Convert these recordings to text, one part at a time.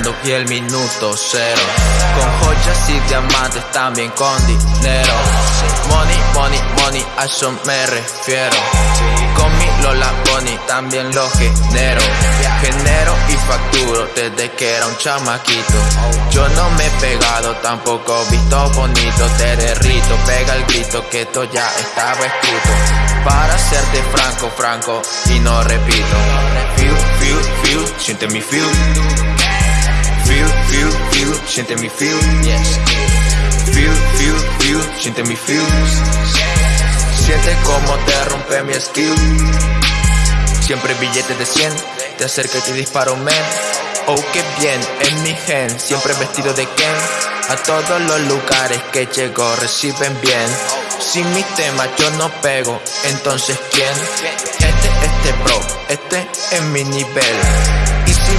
contando y el minuto cero. Con joyas y diamantes también con dinero. Money, money, money, a eso me refiero. Con mi Lola Bonnie también lo genero. Genero y facturo desde que era un chamaquito. Yo no me he pegado, tampoco visto bonito. Te derrito, pega el grito que esto ya estaba escrito. Para serte franco, franco y no repito. Feel, feel, feel, siente mi feel, siente mi feel Feel, feel, feel, siente mi feel Siente como te rompe mi skill. Siempre billetes de 100 Te acerca y te disparo men. Oh qué bien, en mi gen Siempre vestido de Ken. A todos los lugares que llego reciben bien. Sin mi tema yo no pego Entonces ¿quién? Este, este bro, este es mi nivel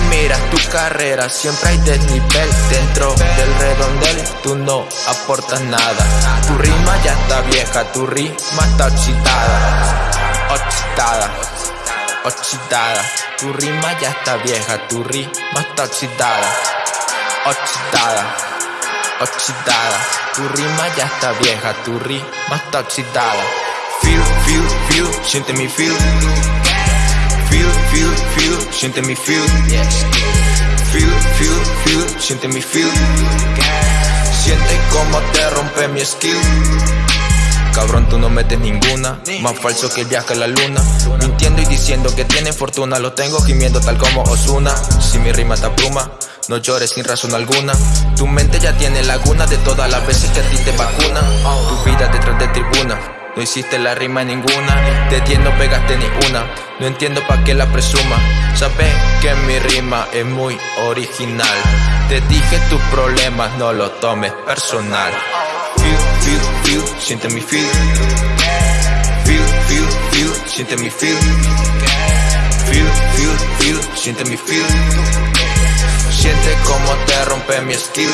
miras tu carrera, siempre hay desnivel Dentro del redondel, tú no aportas nada. Tu rima ya está vieja, tu rima está oxidada Oxidada, oxidada Tu rima ya está vieja, tu rima está oxidada Oxidada, oxidada Tu rima ya está vieja, tu rima está oxidada Feel, feel, feel, siente mi feel. Feel, feel, feel, siente mi feel. Feel, feel, feel, siente mi feel. Siente como te rompe mi skill. Cabrón, tú no metes ninguna. Más falso que el viaje a la luna. Mintiendo y diciendo que tiene fortuna. Lo tengo gimiendo tal como Osuna. Si mi rima te pluma no llores sin razón alguna. Tu mente ya tiene laguna De todas las veces que a ti te vacunan. Tu vida detrás de tribuna. No hiciste la rima ninguna, 10 no pegaste ni una No entiendo pa' qué la presuma. Sabes que mi rima es muy original. Te dije tus problemas, no lo tomes personal. Feel, feel, feel, siente mi feel. Feel, feel, feel, siente mi feel. Feel, feel, feel, siente mi feel. Siente como te rompe mi skill